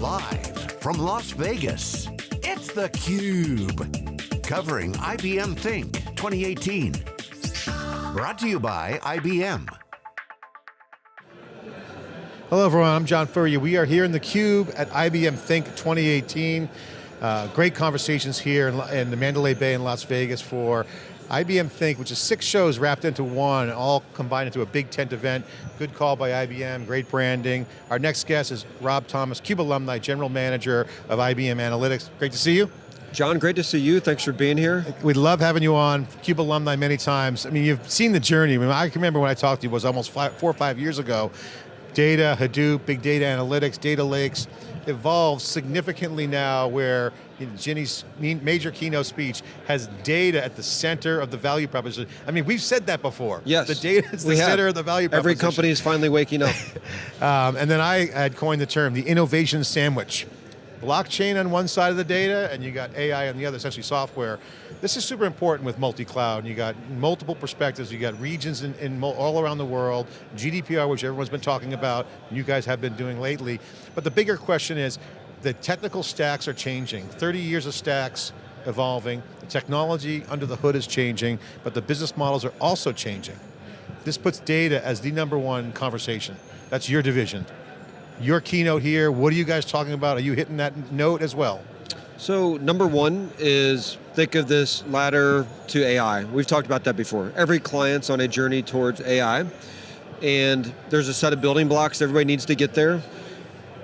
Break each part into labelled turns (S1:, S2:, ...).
S1: Live from Las Vegas, it's theCUBE. Covering IBM Think 2018. Brought to you by IBM.
S2: Hello everyone, I'm John Furrier. We are here in theCUBE at IBM Think 2018. Uh, great conversations here in, in the Mandalay Bay in Las Vegas for IBM Think, which is six shows wrapped into one, all combined into a big tent event. Good call by IBM, great branding. Our next guest is Rob Thomas, CUBE alumni, General Manager of IBM Analytics. Great to see you.
S3: John, great to see you. Thanks for being here.
S2: We love having you on, CUBE alumni many times. I mean, you've seen the journey. I, mean, I can remember when I talked to you, it was almost five, four or five years ago. Data, Hadoop, big data analytics, data lakes, evolved significantly now where Ginni's major keynote speech has data at the center of the value proposition. I mean, we've said that before.
S3: Yes.
S2: The data is the center of the value
S3: Every
S2: proposition.
S3: Every company is finally waking up.
S2: um, and then I had coined the term, the innovation sandwich blockchain on one side of the data and you got AI on the other, essentially software. This is super important with multi-cloud. You got multiple perspectives, you got regions in, in, all around the world, GDPR, which everyone's been talking about, you guys have been doing lately. But the bigger question is, the technical stacks are changing. 30 years of stacks evolving, the technology under the hood is changing, but the business models are also changing. This puts data as the number one conversation. That's your division your keynote here, what are you guys talking about? Are you hitting that note as well?
S3: So number one is think of this ladder to AI. We've talked about that before. Every client's on a journey towards AI and there's a set of building blocks everybody needs to get there.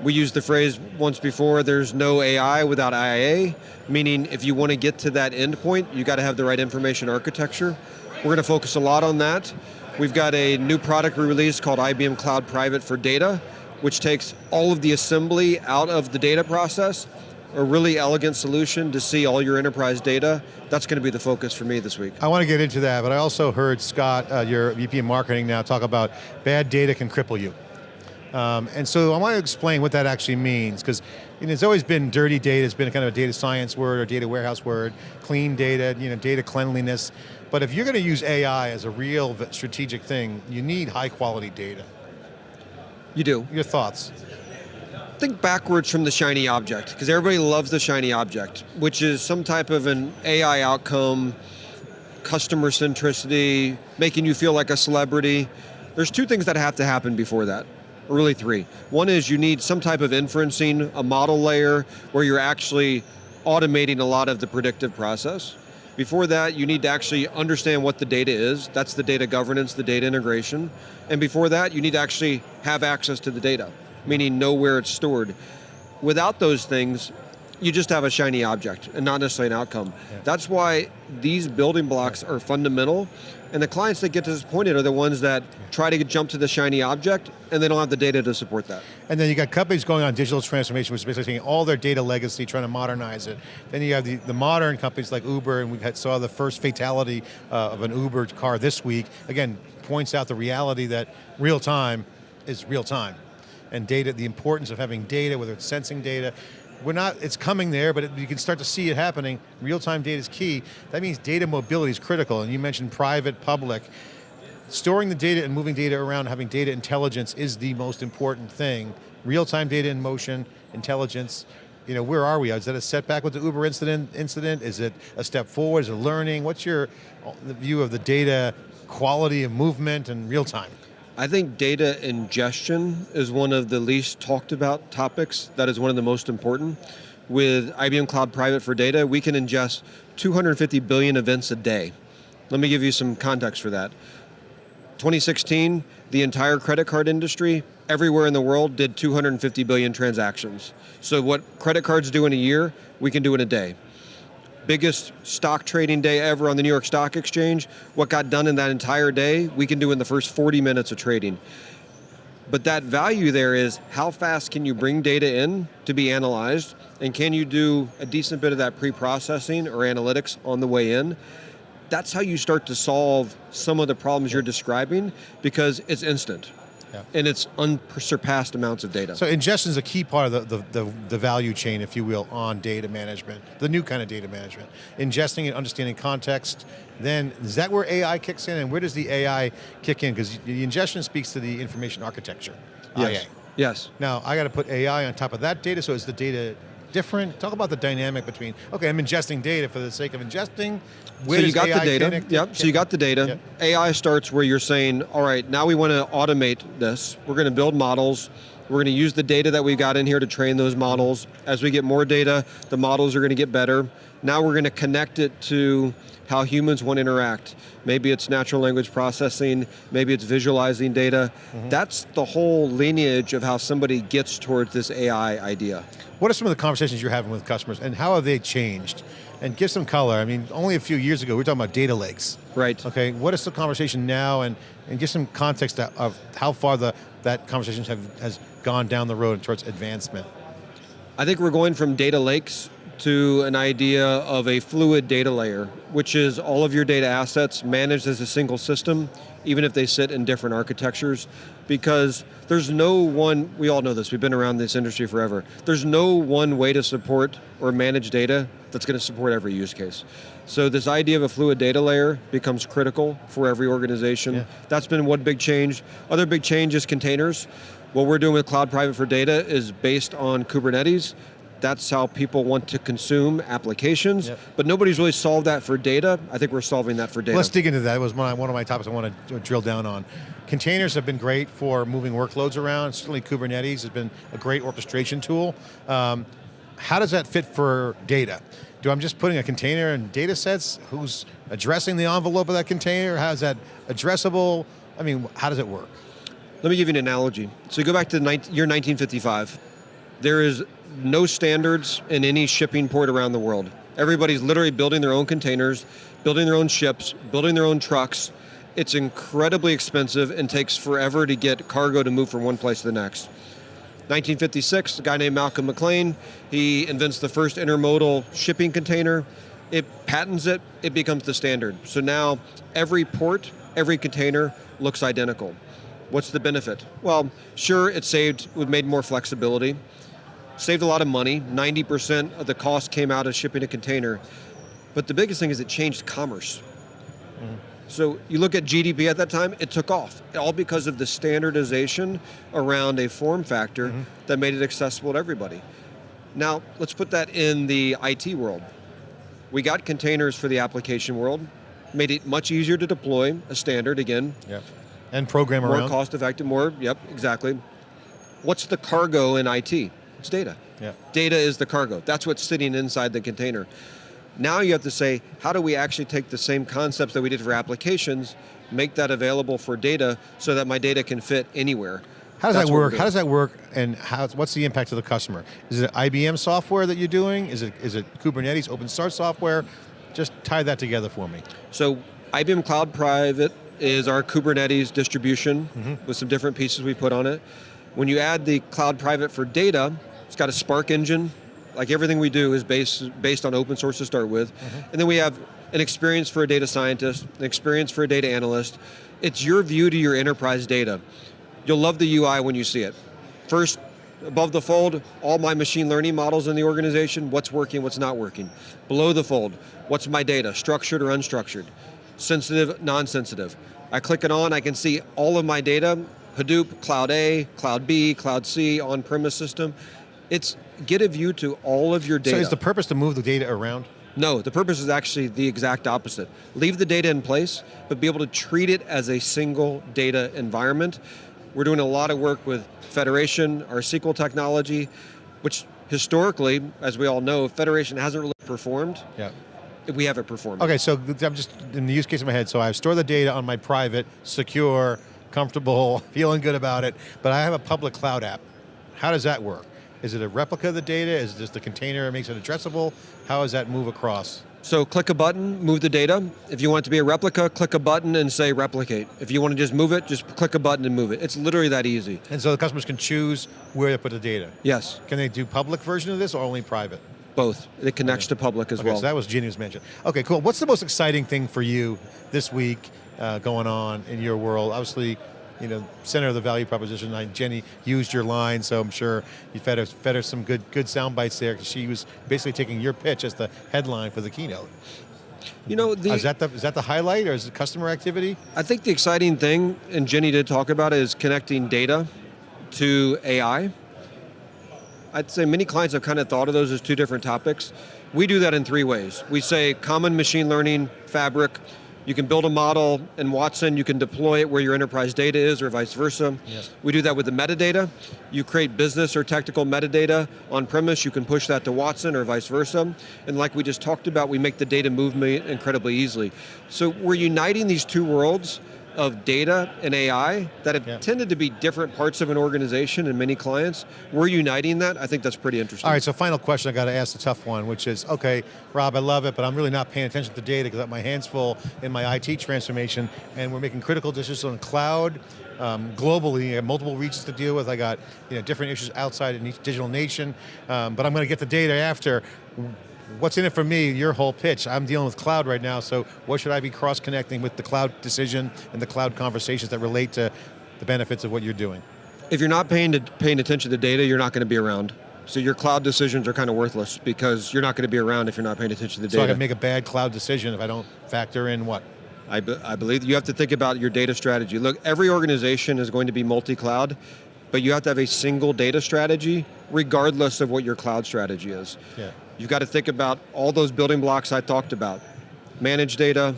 S3: We used the phrase once before, there's no AI without IA, meaning if you want to get to that endpoint, you got to have the right information architecture. We're going to focus a lot on that. We've got a new product we released called IBM Cloud Private for Data, which takes all of the assembly out of the data process, a really elegant solution to see all your enterprise data. That's going to be the focus for me this week.
S2: I want to get into that, but I also heard Scott, uh, your VP of marketing now, talk about bad data can cripple you. Um, and so I want to explain what that actually means, because you know, it's always been dirty data, it's been kind of a data science word or data warehouse word, clean data, you know, data cleanliness. But if you're going to use AI as a real strategic thing, you need high quality data.
S3: You do.
S2: Your thoughts?
S3: Think backwards from the shiny object, because everybody loves the shiny object, which is some type of an AI outcome, customer centricity, making you feel like a celebrity. There's two things that have to happen before that, or really three. One is you need some type of inferencing, a model layer, where you're actually automating a lot of the predictive process. Before that, you need to actually understand what the data is. That's the data governance, the data integration. And before that, you need to actually have access to the data, meaning know where it's stored. Without those things, you just have a shiny object and not necessarily an outcome. Yeah. That's why these building blocks are fundamental and the clients that get disappointed are the ones that try to jump to the shiny object and they don't have the data to support that.
S2: And then you got companies going on digital transformation, which is basically taking all their data legacy, trying to modernize it. Then you have the, the modern companies like Uber, and we had, saw the first fatality uh, of an Uber car this week. Again, points out the reality that real time is real time. And data, the importance of having data, whether it's sensing data, we're not, it's coming there, but it, you can start to see it happening. Real-time data is key. That means data mobility is critical, and you mentioned private, public. Storing the data and moving data around, having data intelligence is the most important thing. Real-time data in motion, intelligence, you know, where are we? Is that a setback with the Uber incident? Incident? Is it a step forward? Is it learning? What's your uh, view of the data quality of movement and real time?
S3: I think data ingestion is one of the least talked about topics. That is one of the most important. With IBM Cloud Private for Data, we can ingest 250 billion events a day. Let me give you some context for that. 2016, the entire credit card industry, everywhere in the world, did 250 billion transactions. So what credit cards do in a year, we can do in a day biggest stock trading day ever on the New York Stock Exchange. What got done in that entire day, we can do in the first 40 minutes of trading. But that value there is how fast can you bring data in to be analyzed and can you do a decent bit of that pre-processing or analytics on the way in? That's how you start to solve some of the problems you're describing because it's instant. Yeah. And it's unsurpassed amounts of data.
S2: So ingestion is a key part of the, the, the, the, value chain, if you will, on data management, the new kind of data management. Ingesting and understanding context, then is that where AI kicks in and where does the AI kick in? Because the ingestion speaks to the information architecture,
S3: yes.
S2: IA.
S3: Yes.
S2: Now, I got to put AI on top of that data, so is the data different? Talk about the dynamic between, okay, I'm ingesting data for the sake of ingesting. Where
S3: so you got
S2: AI
S3: the data.
S2: connect?
S3: Yep. So you got the data.
S2: Yep.
S3: AI starts where you're saying, all right, now we want to automate this. We're going to build models. We're going to use the data that we've got in here to train those models. As we get more data, the models are going to get better. Now we're going to connect it to how humans want to interact. Maybe it's natural language processing, maybe it's visualizing data.
S2: Mm-hmm.
S3: That's the whole lineage of how somebody gets towards this AI idea.
S2: What are some of the conversations you're having with customers and how have they changed? And give some color. I mean, only a few years ago, we were talking about data lakes.
S3: Right.
S2: Okay, what is the conversation now and, and give some context of how far the, that conversation have, has gone down the road towards advancement.
S3: I think we're going from data lakes to an idea of a fluid data layer, which is all of your data assets managed as a single system, even if they sit in different architectures, because there's no one, we all know this, we've been around this industry forever, there's no one way to support or manage data that's going to support every use case. So this idea of a fluid data layer becomes critical for every organization.
S2: Yeah.
S3: That's been one big change. Other big change is containers. What we're doing with Cloud Private for Data is based on Kubernetes. That's how people want to consume applications,
S2: Yep.
S3: but nobody's really solved that for data. I think we're solving that for data.
S2: Let's dig into that. It was one of one of my topics I want to drill down on. Containers have been great for moving workloads around. Certainly Kubernetes has been a great orchestration tool. Um, how does that fit for data? Do I'm just putting a container in data sets? Who's addressing the envelope of that container? How is that addressable? I mean, how does it work?
S3: Let me give you an analogy. So go back to the 19, year 1955. There is no standards in any shipping port around the world. Everybody's literally building their own containers, building their own ships, building their own trucks. It's incredibly expensive and takes forever to get cargo to move from one place to the next. 1956, a guy named Malcolm McLean, he invents the first intermodal shipping container. It patents it, it becomes the standard. So now every port, every container looks identical. What's the benefit? Well, sure, it saved, it made more flexibility, saved a lot of money. 90% of the cost came out of shipping a container. But the biggest thing is it changed commerce. Mm-hmm. So you look at GDP at that time, it took off, all because of the standardization around a form factor mm-hmm. that made it accessible to everybody. Now, let's put that in the IT world. We got containers for the application world, made it much easier to deploy, a standard again,
S2: Yeah. And program
S3: more
S2: around.
S3: cost effective, more, yep, exactly. What's the cargo in IT? It's data.
S2: Yeah.
S3: Data is the cargo. That's what's sitting inside the container. Now you have to say, how do we actually take the same concepts that we did for applications, make that available for data so that my data can fit anywhere?
S2: How does
S3: That's
S2: that work? How does that work and how, what's the impact to the customer? Is it IBM software that you're doing? Is it, is it Kubernetes open source software? Just tie that together for me.
S3: So IBM Cloud Private is our Kubernetes distribution
S2: Mm-hmm.
S3: with some different pieces we put on it. When you add the Cloud Private for data, it's got a Spark engine. Like everything we do is based, based on open source to start with.
S2: Mm-hmm.
S3: And then we have an experience for a data scientist, an experience for a data analyst. It's your view to your enterprise data. You'll love the UI when you see it. First, above the fold, all my machine learning models in the organization, what's working, what's not working. Below the fold, what's my data, structured or unstructured, sensitive, non-sensitive. I click it on, I can see all of my data, Hadoop, Cloud A, Cloud B, Cloud C, on-premise system. It's get a view to all of your data.
S2: So is the purpose to move the data around?
S3: No, the purpose is actually the exact opposite. Leave the data in place, but be able to treat it as a single data environment. We're doing a lot of work with Federation, our SQL technology, which historically, as we all know, Federation hasn't really performed.
S2: Yeah.
S3: We have it performed.
S2: Okay, so I'm just in the use case in my head. So I store the data on my private, secure, comfortable, feeling good about it, but I have a public cloud app. How does that work? Is it a replica of the data? Is it just the container that makes it addressable? How does that move across?
S3: So click a button, move the data. If you want it to be a replica, click a button and say replicate. If you want to just move it, just click a button and move it. It's literally that easy.
S2: And so the customers can choose where to put the data.
S3: Yes,
S2: Can they do public version of this or only private?
S3: Both. It connects to public as
S2: Okay,
S3: well.
S2: so that was was mentioned. Okay, cool. What's the most exciting thing for you this week uh, going on in your world? Obviously, you know, center of the value proposition. I, Ginni used your line, so I'm sure you fed her, fed her some good good sound bites there because she was basically taking your pitch as the headline for the keynote.
S3: you know, the,
S2: Uh, is that the is that the highlight or is it customer activity?
S3: I think the exciting thing, and Ginni did talk about it, is connecting data to AI. I'd say many clients have kind of thought of those as two different topics. We do that in three ways. We say common machine learning fabric, you can build a model in Watson, you can deploy it where your enterprise data is or vice versa.
S2: Yes.
S3: We do that with the metadata. You create business or technical metadata on premise, you can push that to Watson or vice versa. And like we just talked about, we make the data movement incredibly easily. So we're uniting these two worlds of data and AI that have
S2: Yeah.
S3: tended to be different parts of an organization and many clients. We're uniting that, I think that's pretty interesting.
S2: All right, so final question, I got to ask the tough one, which is, okay, Rob, I love it, but I'm really not paying attention to the data because I got my hands full in my IT transformation, and we're making critical decisions on cloud, um, globally, I have multiple regions to deal with, I got you know, different issues outside in each digital nation, um, but I'm going to get the data after. What's in it for me, your whole pitch? I'm dealing with cloud right now, so what should I be cross-connecting with the cloud decision and the cloud conversations that relate to the benefits of what you're doing?
S3: if you're not paying, to, paying attention to data, you're not going to be around. So your cloud decisions are kind of worthless because you're not going to be around if you're not paying attention to the data.
S2: So I can make a bad cloud decision if I don't factor in what?
S3: I, be- I believe you have to think about your data strategy. Look, every organization is going to be multi-cloud, but you have to have a single data strategy regardless of what your cloud strategy is.
S2: Yeah.
S3: You've got to think about all those building blocks I talked about. Manage data,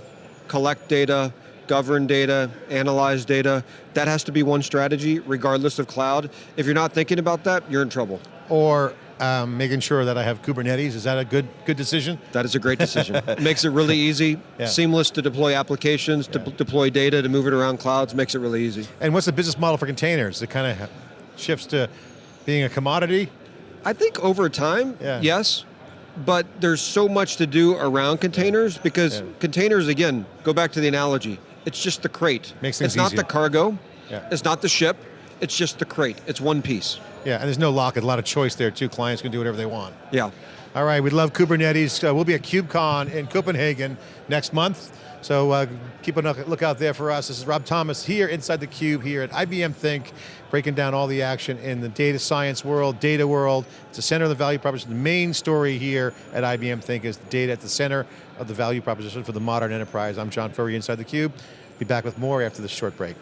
S3: collect data, govern data, analyze data. That has to be one strategy regardless of cloud. If you're not thinking about that, you're in trouble.
S2: Or um, making sure that I have Kubernetes, is that a good good decision?
S3: That is a great decision. makes it really easy,
S2: Yeah.
S3: seamless to deploy applications, to
S2: Yeah.
S3: deploy data, to move it around clouds, makes it really easy.
S2: And what's the business model for containers? It kind of shifts to being a commodity?
S3: I think over time,
S2: Yeah.
S3: yes, but there's so much to do around containers because containers, again, go back to the analogy, it's just the crate.
S2: Makes things
S3: It's not
S2: easier.
S3: the cargo,
S2: Yeah.
S3: it's not the ship, it's just the crate, it's one piece.
S2: Yeah, and there's no lock, a lot of choice there too. Clients can do whatever they want.
S3: Yeah.
S2: All right, We'd love Kubernetes. Uh, we'll be at KubeCon in Copenhagen next month. So uh, keep a look out there for us. This is Rob Thomas here inside the Cube here at IBM Think, breaking down all the action in the data science world, data world. It's the center of the value proposition. The main story here at IBM Think is the data at the center of the value proposition for the modern enterprise. I'm John Furrier inside the Cube. Be back with more after this short break.